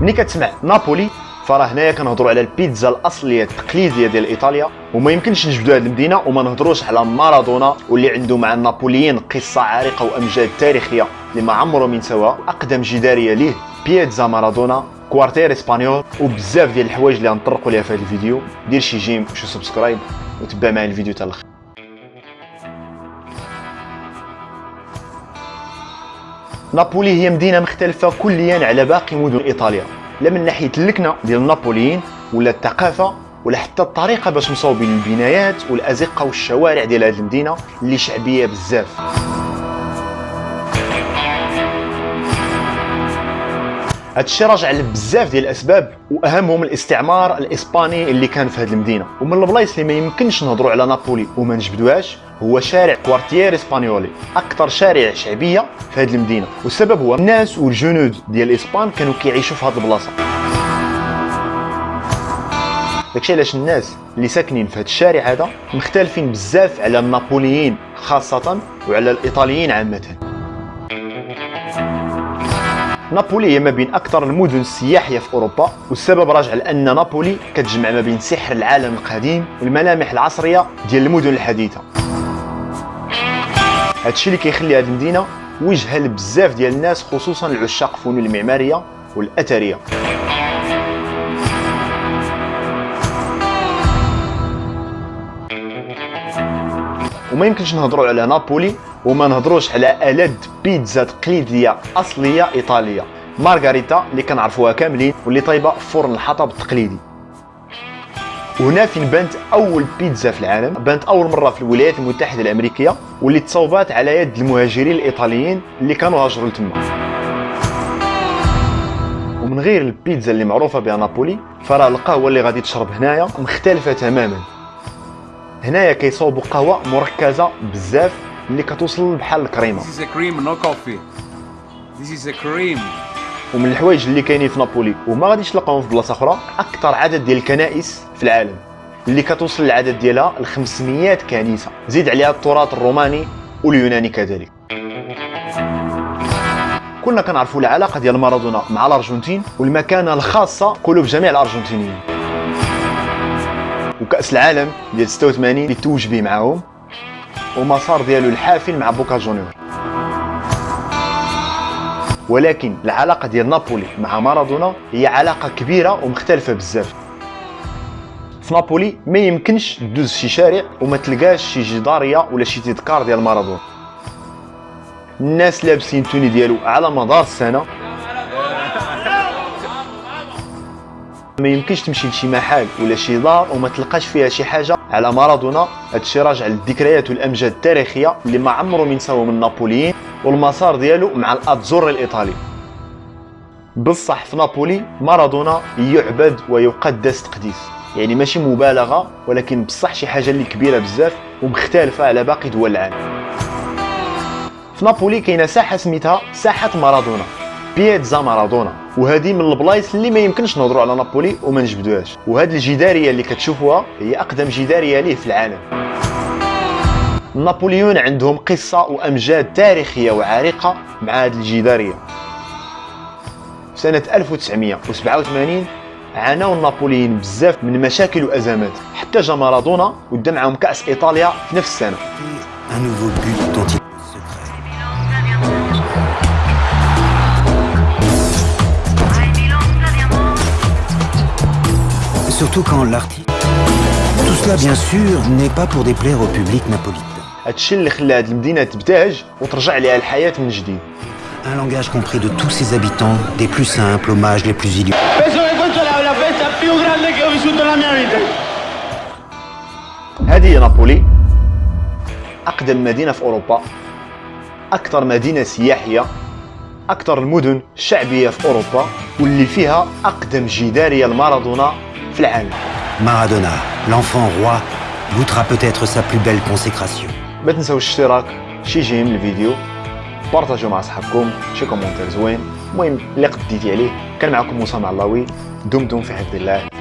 ملي كتسمع نابولي فراه هنايا كنهضروا على البيتزا الأصلية التقليدية ديال إيطاليا وما يمكنش نجبدوا هذه المدينة وما نهضروش على مارادونا واللي عنده مع النابوليين قصة عريقة وأمجاد تاريخية اللي ما عمرهم نسوا أقدم جدارية ليه بيتزا مارادونا Quartier Espagnol وبزاف ديال الحوايج اللي غنطرقوا ليها في هذا الفيديو. دير شي j'aime وشي subscribe وتبع معايا الفيديو حتى الآخر نابولي هي مدينة مختلفة كليا على باقي مدن إيطاليا. لا من ناحية اللكنه ديال النابوليين ولا الثقافة ولا حتى الطريقة باش مصوبين البنايات والأزقة والشوارع ديال هذه المدينة اللي شعبية بزاف. هادشي راجع لبزاف ديال الأسباب وأهمهم الاستعمار الإسباني اللي كان في هذه المدينة. ومن البلايص اللي ما يمكنش نهضروا على نابولي وما نجبدوهاش هو شارع كوارتير إسبانيولي أكثر شارع شعبية في هذه المدينة. والسبب هو الناس والجنود ديال الاسبان كانوا كيعيشوا في هذه البلاصة. داكشي علاش الناس اللي ساكنين في هذا الشارع هذا مختلفين بزاف على النابوليين خاصة وعلى الإيطاليين عامة. نابولي هي ما بين أكثر المدن السياحية في أوروبا والسبب راجع لأن نابولي كتجمع ما بين سحر العالم القديم والملامح العصرية ديال المدن الحديثة. هادشي اللي كيخلي هذه المدينة وجهة لبزاف ديال الناس خصوصا العشاق الفنون المعمارية والأثرية. وما يمكنش نهضروا على نابولي وما نهضروش على ألد بيتزا تقليدية أصلية إيطالية. مارغاريتا اللي كنعرفوها كاملين واللي طايبة في فرن الحطب التقليدي. وهنا فين بانت أول بيتزا في العالم بانت أول مرة في الولايات المتحدة الأمريكية واللي تصوبات على يد المهاجرين الإيطاليين اللي كانوا هاجروا لتما ومن غير البيتزا اللي معروفة بها نابولي فراه القهوة اللي غادي تشرب هنايا مختلفة تماما هنايا كيصوبوا قهوة مركزة بزاف اللي كتوصل بحال الكريمة This is a cream, no coffee. This is a cream. ومن الحوايج اللي كاينين في نابولي وما غاديش تلقاهم في بلاصة أخرى أكثر عدد ديال الكنائس في العالم. اللي كتوصل العدد ديالها ل 500 كنيسة. زيد عليها التراث الروماني واليوناني كذلك. كنا كنعرفوا العلاقة ديال مارادونا مع الأرجنتين والمكانة الخاصة قلوب جميع الأرجنتينيين. وكأس العالم ديال 86 اللي توج به معاهم ومسار ديالو الحافل مع بوكا جونيور. ولكن العلاقة ديال نابولي مع مارادونا هي علاقة كبيرة ومختلفة بزاف. في نابولي ما يمكنش دوز شي شارع وما تلقاش شي جدارية ولا شي تذكار ديال مارادونا. الناس لابسين tenue ديالو على مدار السنة. ما يمكنش تمشي لشي محل ولا شي دار وما تلقاش فيها شي حاجة على مارادونا. هادشي راجع للذكريات والأمجاد التاريخية اللي ما عمرهم نسوا من النابوليين والمسار ديالو مع الاتزور الإيطالي. بصح في نابولي مارادونا يعبد ويقدس تقديس. يعني ماشي مبالغة ولكن بصح شي حاجة اللي كبيرة بزاف ومختلفة على باقي دول العالم. في نابولي كاينة ساحة سميتها ساحة مارادونا بيتزا مارادونا. وهذه من البلايص اللي ما يمكنش نهضروا على نابولي وما نجبدوهاش. وهذه الجدارية اللي كتشوفوها هي أقدم جدارية ليه في العالم. النابوليون عندهم قصة وأمجاد تاريخية وعريقة مع هذه الجدارية. في سنة 1987 عاناو النابوليين بزاف من مشاكل وازمات حتى جا مارادونا ودا معاهم كاس ايطاليا في نفس السنه un nouveau but dont il secret. Surtout quand l'artiste... Tout cela, bien sûr, n'est pas pour déplaire au public napolitain. هادشي اللي خلى هاد المدينه تبتهج وترجع ليها الحياه من جديد Un langage compris de tous ses habitants, des plus simples aux mages les plus illustres. Più grande che ho vissuto nella mia vita. هذه نابولي أقدم مدينة في أوروبا أكثر مدينة سياحية أكثر المدن شعبيه في أوروبا واللي فيها أقدم جداريه لمارادونا في العالم Maradona, l'enfant roi, goûtera peut-être sa plus belle consécration. ما تنساوش الاشتراك شي j'aime الفيديو بارطاجيو مع صحابكم شي commentaire زوين المهم اللي قديتي عليه كان معكم موسى معلاوي دمتم في حفظ الله.